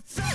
Let's